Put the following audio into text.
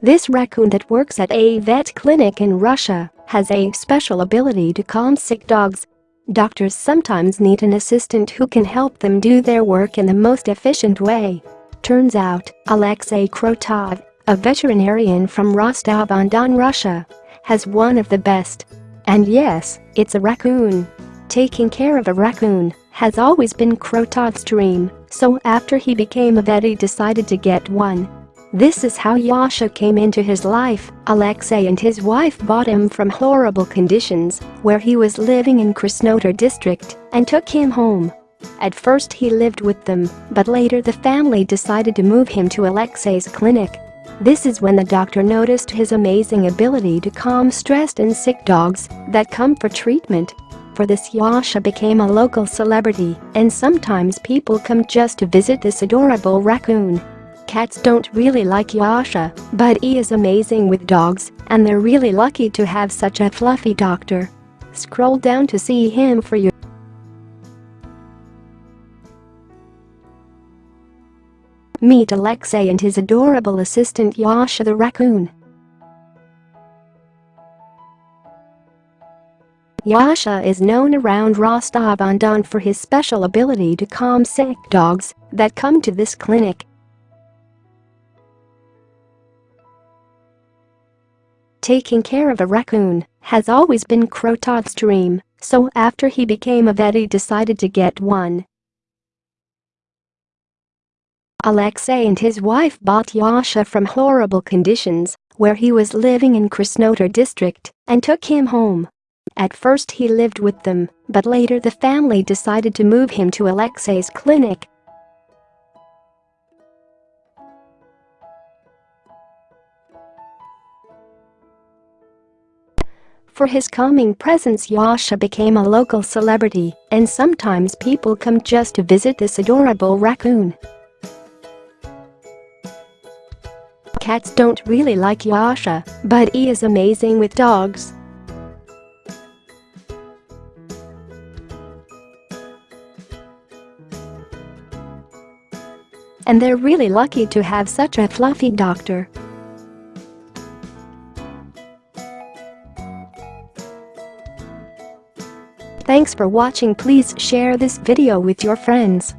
This raccoon that works at a vet clinic in Russia has a special ability to calm sick dogs. Doctors sometimes need an assistant who can help them do their work in the most efficient way. Turns out, Alexei Krotov, a veterinarian from Rostov-on-Don, Russia, has one of the best. And yes, it's a raccoon. Taking care of a raccoon has always been Krotov's dream, so after he became a vet he decided to get one. This is how Yasha came into his life, Alexei and his wife bought him from horrible conditions where he was living in Krasnodar district and took him home. At first he lived with them, but later the family decided to move him to Alexei's clinic. This is when the doctor noticed his amazing ability to calm stressed and sick dogs that come for treatment. For this Yasha became a local celebrity and sometimes people come just to visit this adorable raccoon. Cats don't really like Yasha, but he is amazing with dogs, and they're really lucky to have such a fluffy doctor. Scroll down to see him for you. Meet Alexei and his adorable assistant Yasha the raccoon. Yasha is known around Rostov-on-Don for his special ability to calm sick dogs that come to this clinic. Taking care of a raccoon has always been Krotov's dream, so after he became a vet he decided to get one. Alexei and his wife bought Yasha from horrible conditions where he was living in Krasnodar district and took him home. At first he lived with them, but later the family decided to move him to Alexei's clinic For his calming presence Yasha became a local celebrity, and sometimes people come just to visit this adorable raccoon. Cats don't really like Yasha, but he is amazing with dogs. And they're really lucky to have such a fluffy doctor. Thanks for watching please share this video with your friends.